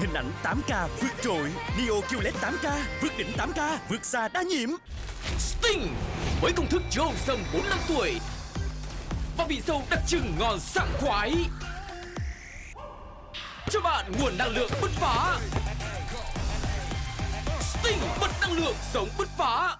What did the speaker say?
Hình ảnh 8K vượt trội. Neo QLED 8K vượt đỉnh 8K vượt xa đa nhiễm. Sting với công thức chứa hồng sâm 4 năm tuổi. Và vị sâu đặc trưng ngon sảng khoái. Cho bạn nguồn năng lượng bứt phá. Sting bật năng lượng, sống bứt phá.